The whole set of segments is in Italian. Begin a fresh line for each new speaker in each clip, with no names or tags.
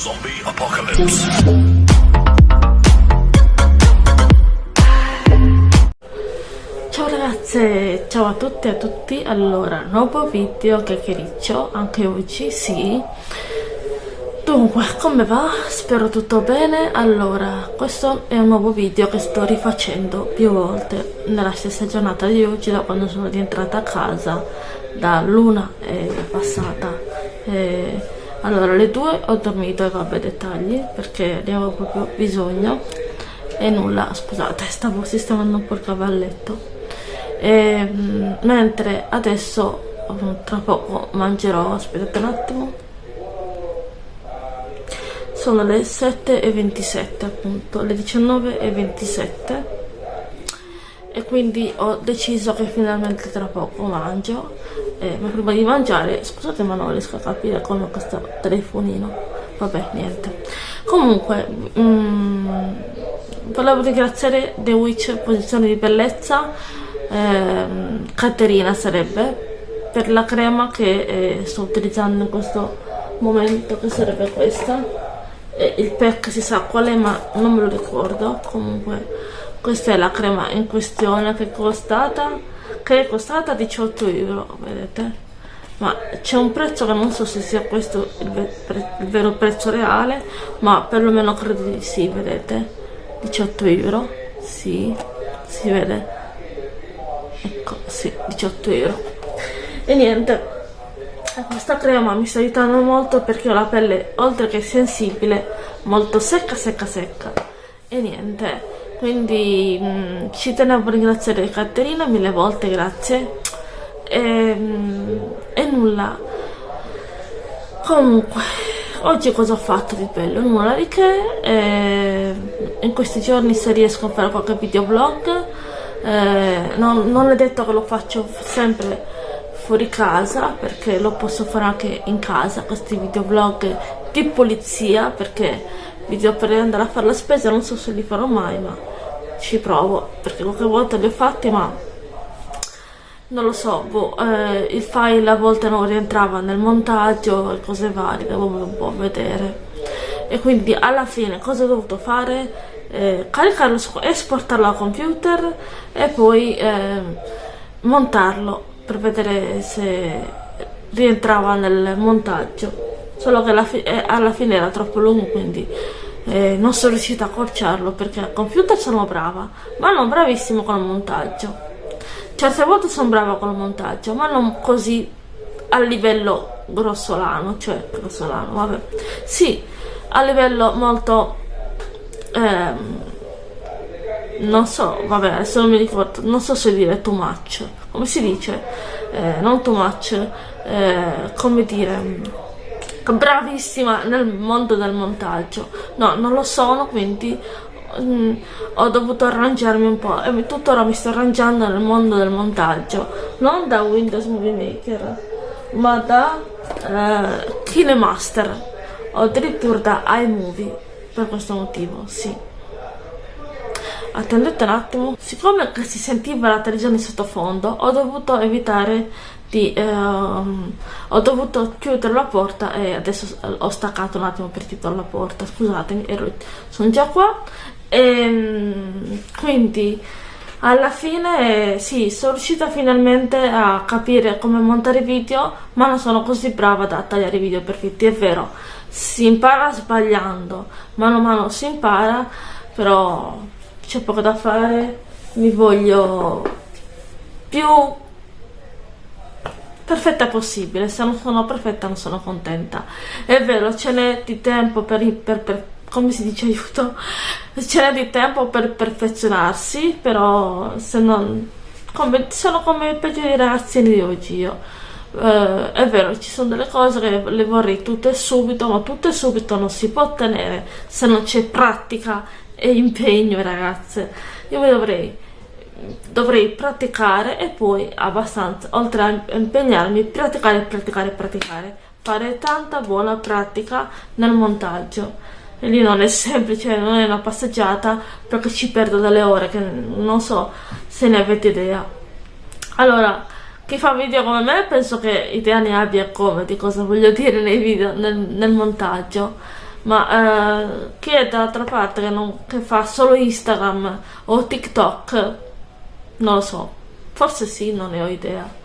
Zombie Apocalypse.
Ciao ragazze, ciao a tutti e a tutti, allora, nuovo video chiacchiericcio, anche oggi, sì. Dunque, come va? Spero tutto bene. Allora, questo è un nuovo video che sto rifacendo più volte nella stessa giornata di oggi, da quando sono rientrata a casa, da luna è passata. E, allora, alle due ho dormito e vabbè dettagli, perché ne avevo proprio bisogno. E nulla, scusate, stavo sistemando un po' il cavalletto. E, mentre adesso, tra poco, mangerò, aspettate un attimo sono le 7.27 appunto, le 19.27 e quindi ho deciso che finalmente tra poco mangio eh, ma prima di mangiare, scusate ma non riesco a capire come questo telefonino. Vabbè niente. Comunque mm, volevo ringraziare The Witch Posizione di Bellezza. Ehm, Caterina sarebbe per la crema che eh, sto utilizzando in questo momento che sarebbe questa. Il pack si sa qual è ma non me lo ricordo. Comunque questa è la crema in questione che è costata che è costata 18 euro vedete? Ma c'è un prezzo che non so se sia questo il, pre il, vero prezzo reale ma perlomeno credo di sì vedete? 18 euro sì si vede. Ecco sì 18 euro. E niente questa crema mi sta aiutando molto perché ho la pelle oltre che sensibile molto secca secca secca. E niente quindi mh, mm, ci tenevo a ringraziare Caterina mille volte grazie. E, mh, mm, e nulla. Comunque oggi cosa ho fatto di bello? nulla di che. E, in questi giorni se riesco a fare qualche videoblog eh, non, non è detto che lo faccio sempre fuori casa perché lo posso fare anche in casa questi videoblog di polizia perché video per andare a fare la spesa non so se li farò mai ma ci provo perché qualche volta li ho fatti ma non lo so boh, eh, il file a volte non rientrava nel montaggio e cose varie dovevo un po' vedere. E quindi alla fine cosa ho dovuto fare? Eh, caricarlo esportarlo al computer e poi eh, montarlo per vedere se rientrava nel montaggio. Solo che alla, fi eh, alla fine era troppo lungo quindi eh, non sono riuscita a accorciarlo perché al computer sono brava ma non bravissimo con il montaggio. Certe volte sono brava con il montaggio ma non così a livello grossolano cioè grossolano vabbè. Sì a livello molto ehm, non so vabbè adesso non mi ricordo non so se dire too much. Come si dice, eh, non too much, eh, come dire, bravissima nel mondo del montaggio. No, non lo sono, quindi mm, ho dovuto arrangiarmi un po' e tuttora mi sto arrangiando nel mondo del montaggio, non da Windows Movie Maker, ma da eh, KineMaster. O addirittura da iMovie per questo motivo, sì. Attendete un attimo. Siccome si sentiva la televisione in sottofondo ho dovuto evitare di ehm, ho dovuto chiudere la porta e adesso ho staccato un attimo per titolo la porta. Scusatemi ero, sono già qua. E ehm, quindi alla fine sì sono riuscita finalmente a capire come montare video ma non sono così brava da tagliare video perfetti è vero si impara sbagliando. Mano a mano si impara però c'è poco da fare, mi voglio più perfetta possibile, se non sono perfetta non sono contenta. È vero, ce n'è di tempo per, per, per come si dice aiuto, ce n'è di tempo per perfezionarsi, però se non come, sono come i peggiori ragazzini di oggi io. Uh, è vero, ci sono delle cose che le vorrei tutte subito, ma tutte subito non si può ottenere se non c'è pratica e impegno ragazze io mi dovrei dovrei praticare e poi abbastanza oltre a impegnarmi praticare praticare praticare. Fare tanta buona pratica nel montaggio. E lì non è semplice non è una passeggiata perché ci perdo delle ore che non so se ne avete idea. Allora chi fa video come me penso che idea ne abbia come di cosa voglio dire nei video nel, nel montaggio. Ma eh, chi è dall'altra parte che, non, che fa solo Instagram o TikTok, non lo so, forse sì, non ne ho idea.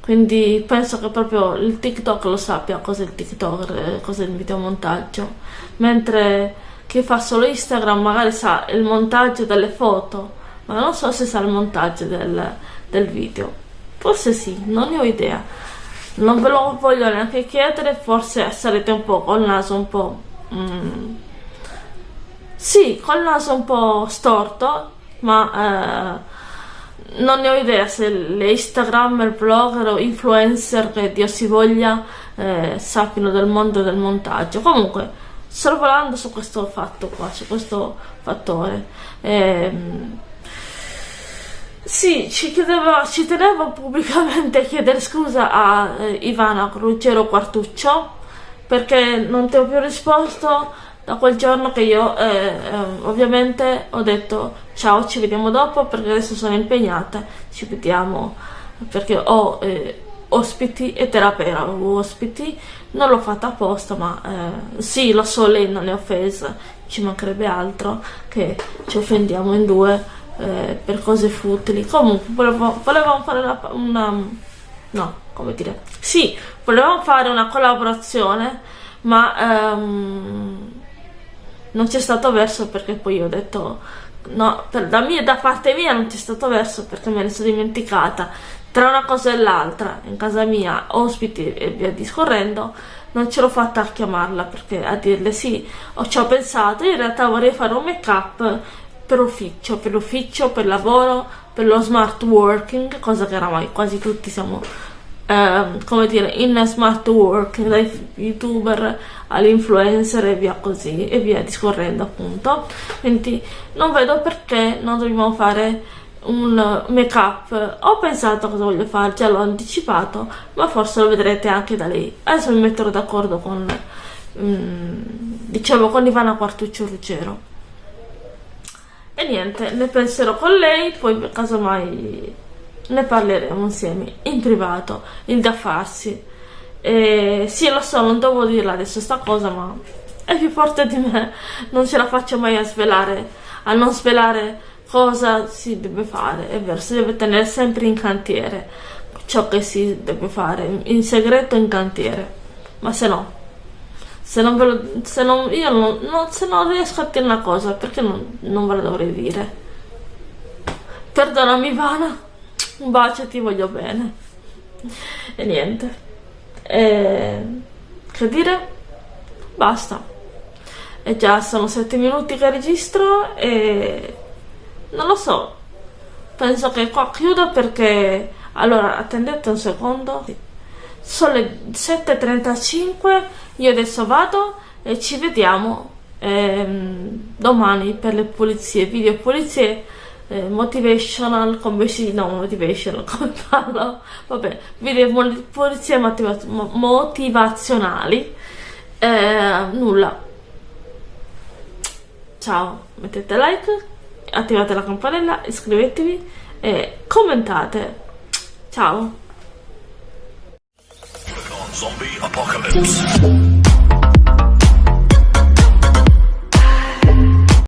Quindi penso che proprio il TikTok lo sappia cos'è il TikTok, eh, cos'è il videomontaggio. Mentre chi fa solo Instagram magari sa il montaggio delle foto, ma non so se sa il montaggio del, del video. Forse sì, non ne ho idea. Non ve lo voglio neanche chiedere, forse sarete un po' col naso un po'... Mm, sì, col naso un po' storto, ma... Eh, non ne ho idea se le Instagrammer, blogger o influencer che Dio si voglia eh, sappiano del mondo del montaggio. Comunque, sorvolando su questo fatto qua, su questo fattore. Ehm, sì, ci, chiedevo, ci tenevo pubblicamente a chiedere scusa a eh, Ivana Ruggero Quartuccio perché non ti ho più risposto da quel giorno che io eh, eh, ovviamente ho detto ciao ci vediamo dopo perché adesso sono impegnata ci vediamo. Perché ho eh, ospiti e terapeuta ospiti non l'ho fatta apposta ma eh, sì lo so lei non è offesa ci mancherebbe altro che ci offendiamo in due eh, per cose futili. Comunque volevo, volevamo fare una, una no come dire sì volevamo fare una collaborazione ma um, non c'è stato verso perché poi ho detto no, per, da, mia, da parte mia non c'è stato verso perché me ne sono dimenticata. Tra una cosa e l'altra in casa mia ospiti e via discorrendo non ce l'ho fatta a chiamarla perché a dirle sì ho, ci ho pensato in realtà vorrei fare un make up per ufficio per ufficio per lavoro per lo smart working cosa che oramai quasi tutti siamo eh, come dire, in smart work, dai youtuber all'influencer e via così, e via discorrendo appunto. Quindi non vedo perché non dobbiamo fare un make up ho pensato cosa voglio fare già l'ho anticipato ma forse lo vedrete anche da lei adesso mi metterò d'accordo con um, diciamo con Ivana Quartuccio Ruggero e niente ne penserò con lei poi casomai ne parleremo insieme in privato, il da farsi. E sì, lo so, non devo dirla adesso sta cosa, ma è più forte di me, non ce la faccio mai a svelare, a non svelare cosa si deve fare, è vero, si deve tenere sempre in cantiere ciò che si deve fare, in segreto in cantiere, ma se no, se non, ve lo, se non, io non, non, se non riesco a dire una cosa, perché non, non ve la dovrei dire? Perdonami Ivana un bacio ti voglio bene. E niente. E, che dire? Basta. E già sono 7 minuti che registro e non lo so. Penso che qua chiudo perché allora attendete un secondo. Sono le 7.35 io adesso vado e ci vediamo ehm, domani per le pulizie video pulizie eh, motivational come si no motivational come parlo? Vabbè video polizie motiva motivazionali. Eh, nulla. Ciao mettete like attivate la campanella iscrivetevi e commentate. Ciao